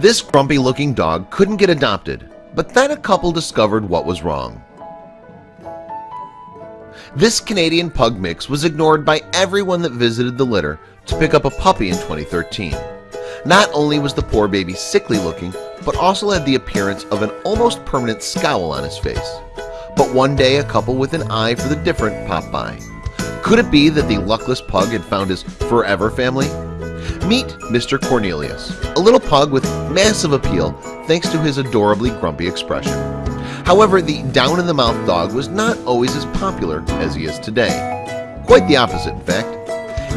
This grumpy-looking dog couldn't get adopted, but then a couple discovered what was wrong. This Canadian pug mix was ignored by everyone that visited the litter to pick up a puppy in 2013. Not only was the poor baby sickly looking, but also had the appearance of an almost permanent scowl on his face. But one day a couple with an eye for the different popped by. Could it be that the luckless pug had found his forever family? Meet Mr. Cornelius, a little pug with massive appeal thanks to his adorably grumpy expression. However, the down-in-the-mouth dog was not always as popular as he is today. Quite the opposite, in fact.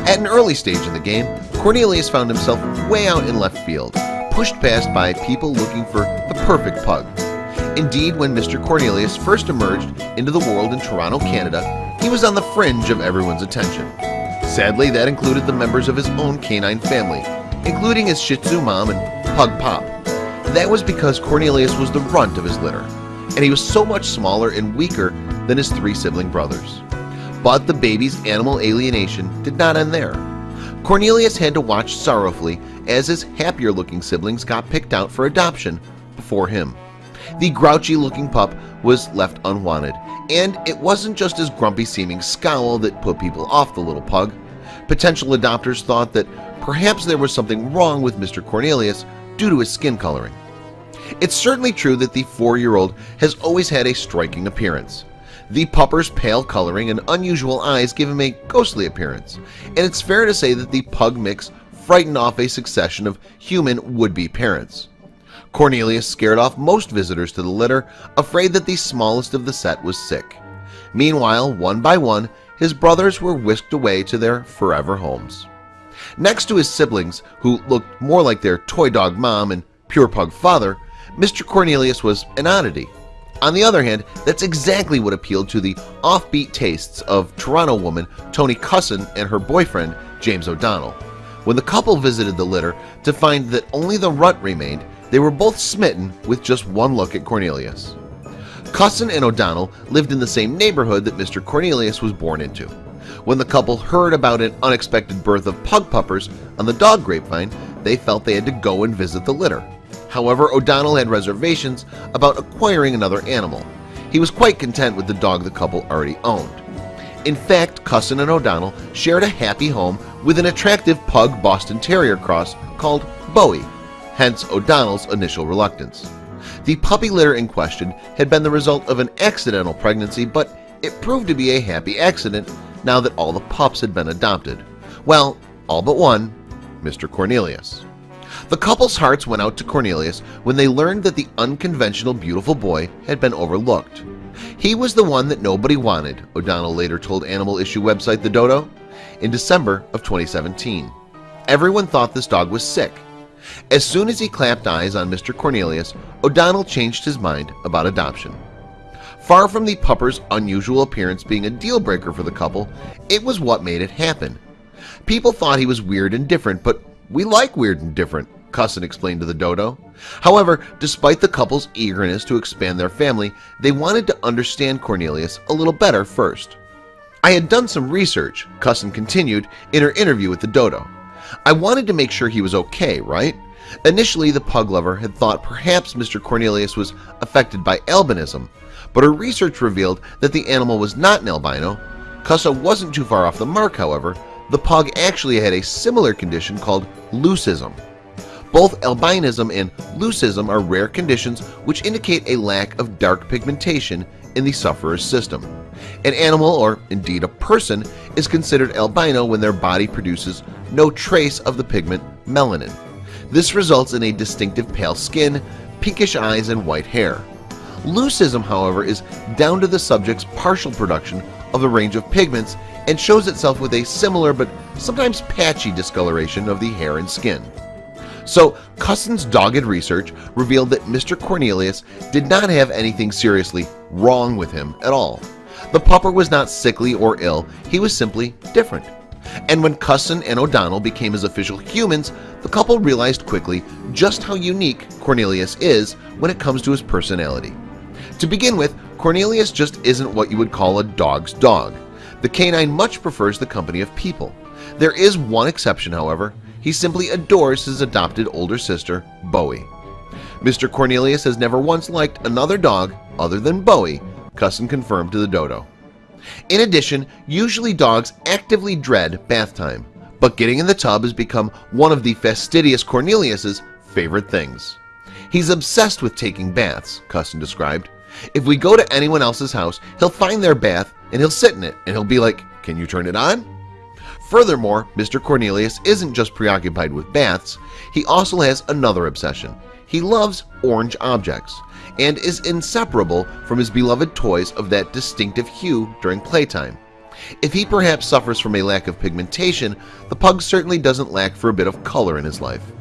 At an early stage in the game, Cornelius found himself way out in left field, pushed past by people looking for the perfect pug. Indeed, when Mr. Cornelius first emerged into the world in Toronto, Canada, he was on the fringe of everyone's attention. Sadly, that included the members of his own canine family, including his Shih Tzu mom and Pug Pop. That was because Cornelius was the runt of his litter, and he was so much smaller and weaker than his three sibling brothers. But the baby's animal alienation did not end there. Cornelius had to watch sorrowfully as his happier-looking siblings got picked out for adoption before him. The grouchy-looking pup was left unwanted, and it wasn't just his grumpy-seeming scowl that put people off the little pug. Potential adopters thought that perhaps there was something wrong with Mr. Cornelius due to his skin coloring. It's certainly true that the four-year-old has always had a striking appearance. The pupper's pale coloring and unusual eyes give him a ghostly appearance, and it's fair to say that the pug mix frightened off a succession of human would-be parents. Cornelius scared off most visitors to the litter, afraid that the smallest of the set was sick. Meanwhile, one by one, his brothers were whisked away to their forever homes. Next to his siblings, who looked more like their toy dog mom and pure pug father, Mr. Cornelius was an oddity. On the other hand, that's exactly what appealed to the offbeat tastes of Toronto woman Tony Cusson and her boyfriend James O'Donnell. When the couple visited the litter to find that only the runt remained, they were both smitten with just one look at Cornelius. Cusson and O'Donnell lived in the same neighborhood that Mr. Cornelius was born into. When the couple heard about an unexpected birth of pug puppers on the dog grapevine, they felt they had to go and visit the litter. However, O'Donnell had reservations about acquiring another animal. He was quite content with the dog the couple already owned. In fact, Cusson and O'Donnell shared a happy home with an attractive pug Boston Terrier cross called Bowie, hence O'Donnell's initial reluctance. The puppy litter in question had been the result of an accidental pregnancy, but it proved to be a happy accident now that all the pups had been adopted. Well, all but one, Mr. Cornelius. The couple's hearts went out to Cornelius when they learned that the unconventional beautiful boy had been overlooked. He was the one that nobody wanted, O'Donnell later told animal issue website The Dodo, in December of 2017. Everyone thought this dog was sick. As soon as he clapped eyes on Mr. Cornelius, O'Donnell changed his mind about adoption. Far from the pupper's unusual appearance being a deal-breaker for the couple, it was what made it happen. People thought he was weird and different, but we like weird and different, Cusson explained to the Dodo. However, despite the couple's eagerness to expand their family, they wanted to understand Cornelius a little better first. I had done some research, Cusson continued in her interview with the Dodo. I wanted to make sure he was okay, right? Initially, the pug lover had thought perhaps Mr. Cornelius was affected by albinism, but her research revealed that the animal was not an albino. Cusson wasn't too far off the mark, however. The pug actually had a similar condition called leucism. Both albinism and leucism are rare conditions which indicate a lack of dark pigmentation in the sufferer's system. An animal, or indeed a person, is considered albino when their body produces no trace of the pigment melanin. This results in a distinctive pale skin, pinkish eyes, and white hair. Leucism, however, is down to the subject's partial production of the range of pigments and shows itself with a similar but sometimes patchy discoloration of the hair and skin. So Cusson's dogged research revealed that Mr. Cornelius did not have anything seriously wrong with him at all. The pupper was not sickly or ill, he was simply different. And when Cusson and O'Donnell became his official humans, the couple realized quickly just how unique Cornelius is when it comes to his personality. To begin with, Cornelius just isn't what you would call a dog's dog. The canine much prefers the company of people. There is one exception, however. He simply adores his adopted older sister, Bowie. Mr. Cornelius has never once liked another dog other than Bowie, Cusson confirmed to the dodo. In addition, usually dogs actively dread bath time, but getting in the tub has become one of the fastidious Cornelius's favorite things. He's obsessed with taking baths, Cusson described. If we go to anyone else's house, he'll find their bath and he'll sit in it and he'll be like, can you turn it on? Furthermore, Mr. Cornelius isn't just preoccupied with baths, he also has another obsession. He loves orange objects and is inseparable from his beloved toys of that distinctive hue during playtime. If he perhaps suffers from a lack of pigmentation, the pug certainly doesn't lack for a bit of color in his life.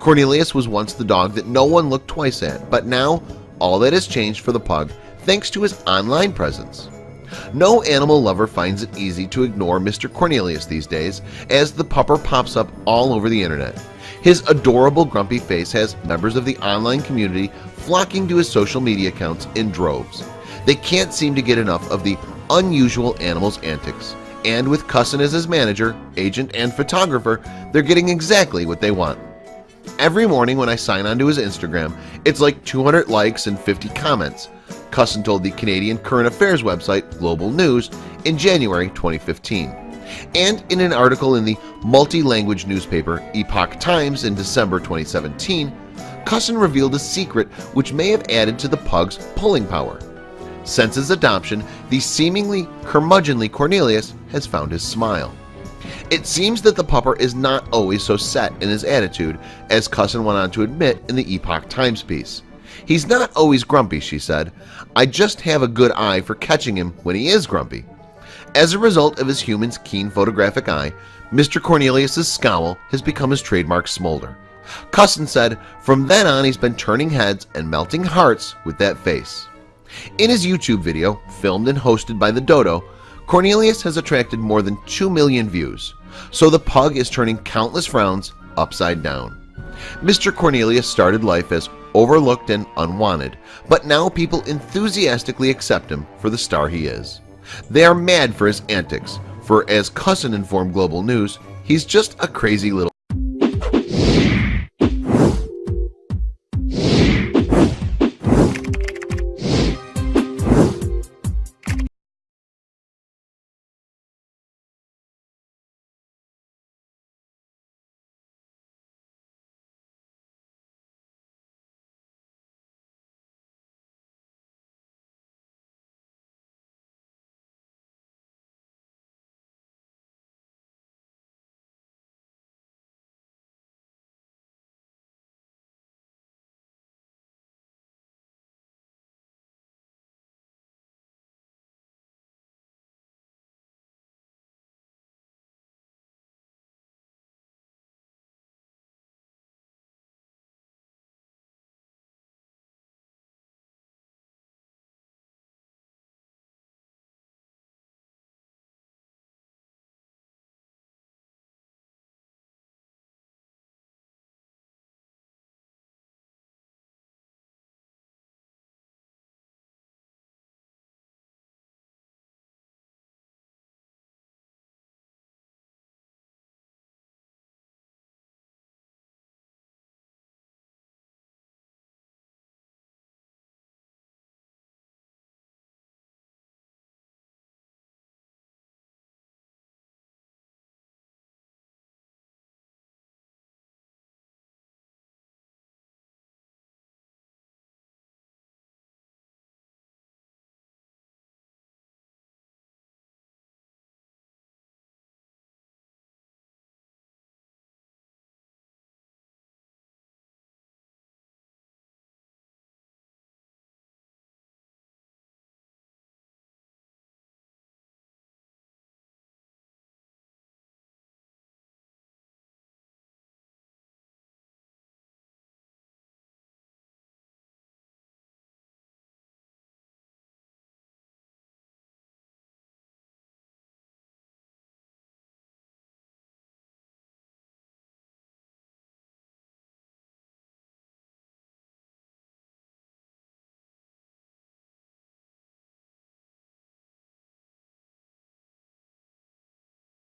Cornelius was once the dog that no one looked twice at, but now all that has changed for the pug thanks to his online presence. No animal lover finds it easy to ignore Mr. Cornelius these days as the pupper pops up all over the internet. His adorable grumpy face has members of the online community flocking to his social media accounts in droves. They can't seem to get enough of the unusual animal's antics, and with Cusson as his manager, agent, and photographer, they're getting exactly what they want. Every morning when I sign onto his Instagram, it's like 200 likes and 50 comments, Cusson told the Canadian current affairs website Global News in January 2015. And in an article in the multi-language newspaper Epoch Times in December 2017, Cusson revealed a secret which may have added to the pug's pulling power. Since his adoption, the seemingly curmudgeonly Cornelius has found his smile. It seems that the pupper is not always so set in his attitude, as Cusson went on to admit in the Epoch Times piece. He's not always grumpy, she said. I just have a good eye for catching him when he is grumpy. As a result of his human's keen photographic eye, Mr. Cornelius's scowl has become his trademark smolder. Cusson said, from then on he's been turning heads and melting hearts with that face. In his YouTube video, filmed and hosted by the Dodo, Cornelius has attracted more than 2 million views, so the pug is turning countless frowns upside down. Mr. Cornelius started life as overlooked and unwanted, but now people enthusiastically accept him for the star he is. They are mad for his antics, for as Cusson informed Global News, he's just a crazy little